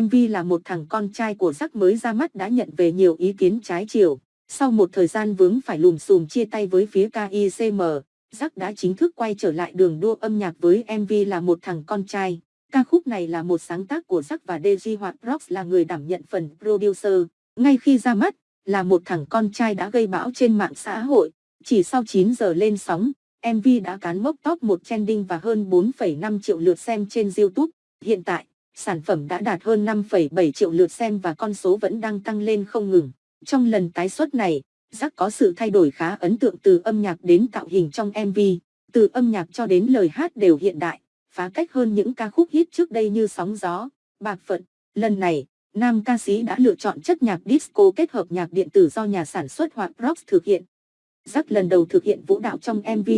MV là một thằng con trai của Jack mới ra mắt đã nhận về nhiều ý kiến trái chiều. Sau một thời gian vướng phải lùm xùm chia tay với phía KICM, Jack đã chính thức quay trở lại đường đua âm nhạc với MV là một thằng con trai. Ca khúc này là một sáng tác của Jack và DJ Hoạt Rocks là người đảm nhận phần producer. Ngay khi ra mắt, là một thằng con trai đã gây bão trên mạng xã hội. Chỉ sau 9 giờ lên sóng, MV đã cán mốc top 1 trending và hơn 4,5 triệu lượt xem trên YouTube. Hiện tại, sản phẩm đã đạt hơn 5,7 triệu lượt xem và con số vẫn đang tăng lên không ngừng. Trong lần tái xuất này, Jack có sự thay đổi khá ấn tượng từ âm nhạc đến tạo hình trong MV, từ âm nhạc cho đến lời hát đều hiện đại, phá cách hơn những ca khúc hit trước đây như Sóng Gió, Bạc Phận. Lần này, nam ca sĩ đã lựa chọn chất nhạc disco kết hợp nhạc điện tử do nhà sản xuất hoặc Rocks thực hiện. Jack lần đầu thực hiện vũ đạo trong MV,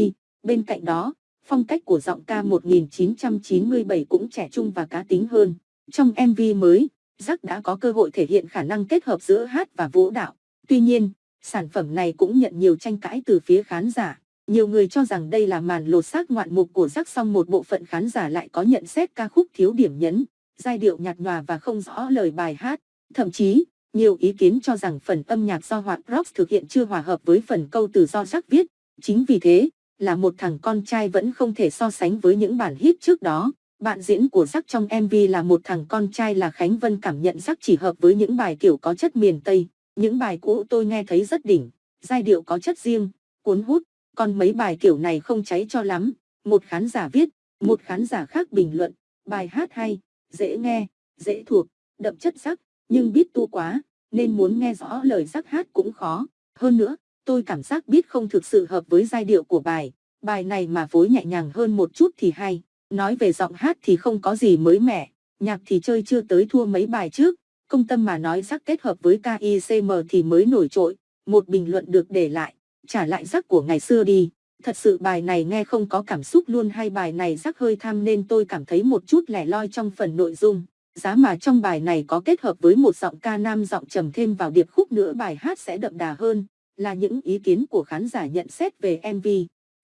bên cạnh đó, phong cách của giọng ca 1997 cũng trẻ trung và cá tính hơn. Trong MV mới, Jack đã có cơ hội thể hiện khả năng kết hợp giữa hát và vũ đạo. Tuy nhiên, sản phẩm này cũng nhận nhiều tranh cãi từ phía khán giả. Nhiều người cho rằng đây là màn lột xác ngoạn mục của Jack song một bộ phận khán giả lại có nhận xét ca khúc thiếu điểm nhấn, giai điệu nhạt nhòa và không rõ lời bài hát. Thậm chí, nhiều ý kiến cho rằng phần âm nhạc do Hoạt Rocks thực hiện chưa hòa hợp với phần câu từ do Jack viết. Chính vì thế, là một thằng con trai vẫn không thể so sánh với những bản hit trước đó. Bạn diễn của Zack trong MV là một thằng con trai là Khánh Vân cảm nhận Zack chỉ hợp với những bài kiểu có chất miền Tây. Những bài cũ tôi nghe thấy rất đỉnh, giai điệu có chất riêng, cuốn hút, còn mấy bài kiểu này không cháy cho lắm. Một khán giả viết, một khán giả khác bình luận, bài hát hay, dễ nghe, dễ thuộc, đậm chất Zack, nhưng biết tu quá, nên muốn nghe rõ lời Zack hát cũng khó. Hơn nữa, tôi cảm giác biết không thực sự hợp với giai điệu của bài. Bài này mà phối nhẹ nhàng hơn một chút thì hay. Nói về giọng hát thì không có gì mới mẻ, nhạc thì chơi chưa tới thua mấy bài trước. Công tâm mà nói rắc kết hợp với KICM thì mới nổi trội. Một bình luận được để lại, trả lại rắc của ngày xưa đi. Thật sự bài này nghe không có cảm xúc luôn hay bài này rắc hơi tham nên tôi cảm thấy một chút lẻ loi trong phần nội dung. Giá mà trong bài này có kết hợp với một giọng ca nam giọng trầm thêm vào điệp khúc nữa bài hát sẽ đậm đà hơn, là những ý kiến của khán giả nhận xét về MV.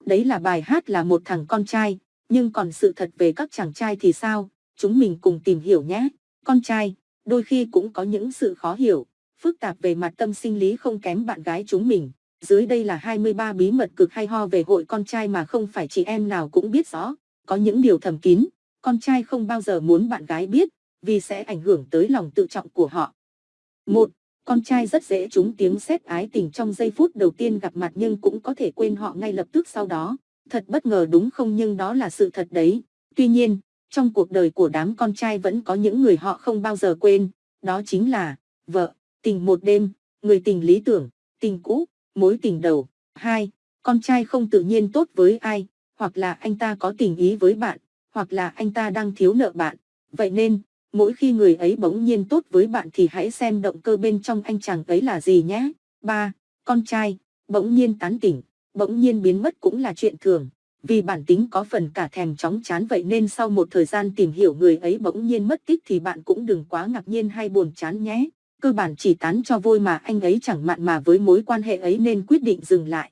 Đấy là bài hát là một thằng con trai, nhưng còn sự thật về các chàng trai thì sao? Chúng mình cùng tìm hiểu nhé. Con trai, đôi khi cũng có những sự khó hiểu, phức tạp về mặt tâm sinh lý không kém bạn gái chúng mình. Dưới đây là 23 bí mật cực hay ho về hội con trai mà không phải chị em nào cũng biết rõ. Có những điều thầm kín, con trai không bao giờ muốn bạn gái biết, vì sẽ ảnh hưởng tới lòng tự trọng của họ. 1 con trai rất dễ trúng tiếng xét ái tình trong giây phút đầu tiên gặp mặt nhưng cũng có thể quên họ ngay lập tức sau đó. Thật bất ngờ đúng không nhưng đó là sự thật đấy. Tuy nhiên, trong cuộc đời của đám con trai vẫn có những người họ không bao giờ quên. Đó chính là vợ, tình một đêm, người tình lý tưởng, tình cũ, mối tình đầu. Hai, Con trai không tự nhiên tốt với ai, hoặc là anh ta có tình ý với bạn, hoặc là anh ta đang thiếu nợ bạn. Vậy nên, mỗi khi người ấy bỗng nhiên tốt với bạn thì hãy xem động cơ bên trong anh chàng ấy là gì nhé. 3. Con trai, bỗng nhiên tán tỉnh, bỗng nhiên biến mất cũng là chuyện thường. Vì bản tính có phần cả thèm chóng chán vậy nên sau một thời gian tìm hiểu người ấy bỗng nhiên mất tích thì bạn cũng đừng quá ngạc nhiên hay buồn chán nhé. Cơ bản chỉ tán cho vui mà anh ấy chẳng mặn mà với mối quan hệ ấy nên quyết định dừng lại.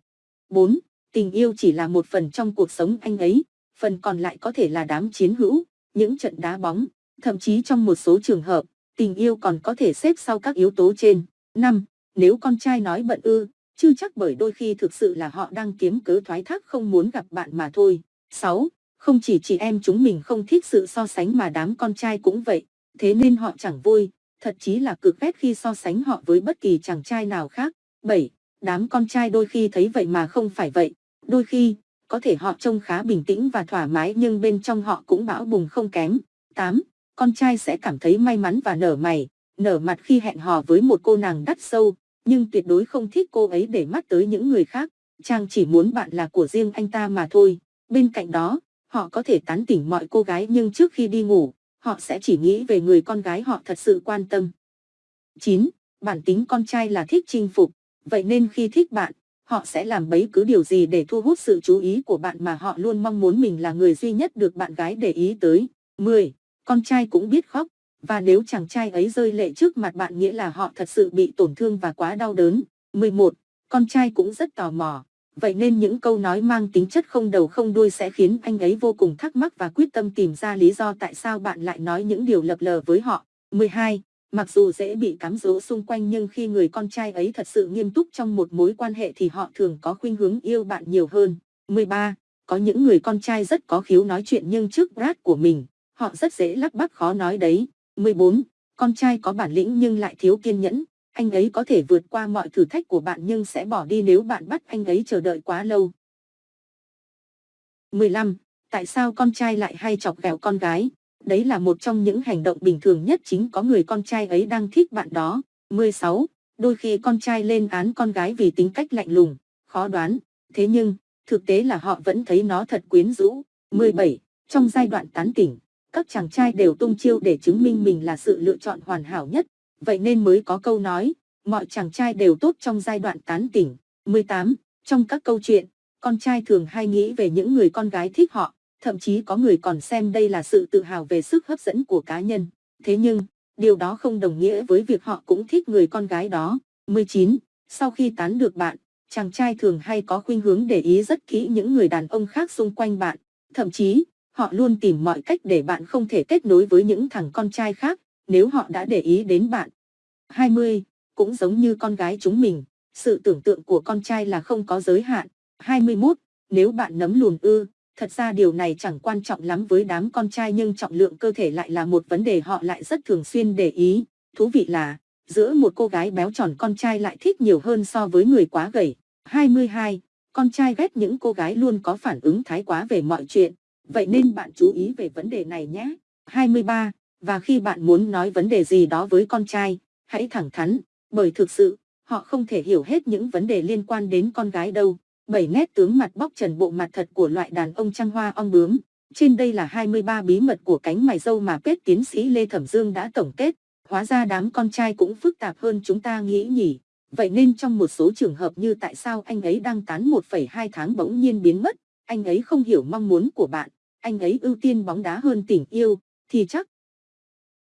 4. Tình yêu chỉ là một phần trong cuộc sống anh ấy, phần còn lại có thể là đám chiến hữu, những trận đá bóng, Thậm chí trong một số trường hợp, tình yêu còn có thể xếp sau các yếu tố trên. 5. Nếu con trai nói bận ư, chưa chắc bởi đôi khi thực sự là họ đang kiếm cớ thoái thác không muốn gặp bạn mà thôi. 6. Không chỉ chị em chúng mình không thích sự so sánh mà đám con trai cũng vậy, thế nên họ chẳng vui, thật chí là cực ghét khi so sánh họ với bất kỳ chàng trai nào khác. 7. Đám con trai đôi khi thấy vậy mà không phải vậy, đôi khi, có thể họ trông khá bình tĩnh và thoải mái nhưng bên trong họ cũng bão bùng không kém. 8 con trai sẽ cảm thấy may mắn và nở mày, nở mặt khi hẹn hò với một cô nàng đắt sâu, nhưng tuyệt đối không thích cô ấy để mắt tới những người khác. Chàng chỉ muốn bạn là của riêng anh ta mà thôi. Bên cạnh đó, họ có thể tán tỉnh mọi cô gái nhưng trước khi đi ngủ, họ sẽ chỉ nghĩ về người con gái họ thật sự quan tâm. 9. Bản tính con trai là thích chinh phục, vậy nên khi thích bạn, họ sẽ làm bấy cứ điều gì để thu hút sự chú ý của bạn mà họ luôn mong muốn mình là người duy nhất được bạn gái để ý tới. 10 con trai cũng biết khóc, và nếu chàng trai ấy rơi lệ trước mặt bạn nghĩa là họ thật sự bị tổn thương và quá đau đớn. 11. Con trai cũng rất tò mò, vậy nên những câu nói mang tính chất không đầu không đuôi sẽ khiến anh ấy vô cùng thắc mắc và quyết tâm tìm ra lý do tại sao bạn lại nói những điều lập lờ với họ. 12. Mặc dù dễ bị cám dỗ xung quanh nhưng khi người con trai ấy thật sự nghiêm túc trong một mối quan hệ thì họ thường có khuynh hướng yêu bạn nhiều hơn. 13. Có những người con trai rất có khiếu nói chuyện nhưng trước Brad của mình, họ rất dễ lắp bắp khó nói đấy. 14. Con trai có bản lĩnh nhưng lại thiếu kiên nhẫn. Anh ấy có thể vượt qua mọi thử thách của bạn nhưng sẽ bỏ đi nếu bạn bắt anh ấy chờ đợi quá lâu. 15. Tại sao con trai lại hay chọc ghẹo con gái? Đấy là một trong những hành động bình thường nhất chính có người con trai ấy đang thích bạn đó. 16. Đôi khi con trai lên án con gái vì tính cách lạnh lùng, khó đoán. Thế nhưng, thực tế là họ vẫn thấy nó thật quyến rũ. 17. Trong giai đoạn tán tỉnh, các chàng trai đều tung chiêu để chứng minh mình là sự lựa chọn hoàn hảo nhất. Vậy nên mới có câu nói, mọi chàng trai đều tốt trong giai đoạn tán tỉnh. 18. Trong các câu chuyện, con trai thường hay nghĩ về những người con gái thích họ, thậm chí có người còn xem đây là sự tự hào về sức hấp dẫn của cá nhân. Thế nhưng, điều đó không đồng nghĩa với việc họ cũng thích người con gái đó. 19. Sau khi tán được bạn, chàng trai thường hay có khuynh hướng để ý rất kỹ những người đàn ông khác xung quanh bạn. Thậm chí, họ luôn tìm mọi cách để bạn không thể kết nối với những thằng con trai khác, nếu họ đã để ý đến bạn. 20. Cũng giống như con gái chúng mình, sự tưởng tượng của con trai là không có giới hạn. 21. Nếu bạn nấm lùn ư, thật ra điều này chẳng quan trọng lắm với đám con trai nhưng trọng lượng cơ thể lại là một vấn đề họ lại rất thường xuyên để ý. Thú vị là, giữa một cô gái béo tròn con trai lại thích nhiều hơn so với người quá gầy. 22. Con trai ghét những cô gái luôn có phản ứng thái quá về mọi chuyện, vậy nên bạn chú ý về vấn đề này nhé. 23. Và khi bạn muốn nói vấn đề gì đó với con trai, hãy thẳng thắn, bởi thực sự, họ không thể hiểu hết những vấn đề liên quan đến con gái đâu. 7 nét tướng mặt bóc trần bộ mặt thật của loại đàn ông trăng hoa ong bướm. Trên đây là 23 bí mật của cánh mày dâu mà Pết tiến sĩ Lê Thẩm Dương đã tổng kết. Hóa ra đám con trai cũng phức tạp hơn chúng ta nghĩ nhỉ. Vậy nên trong một số trường hợp như tại sao anh ấy đang tán 1,2 tháng bỗng nhiên biến mất, anh ấy không hiểu mong muốn của bạn, anh ấy ưu tiên bóng đá hơn tình yêu, thì chắc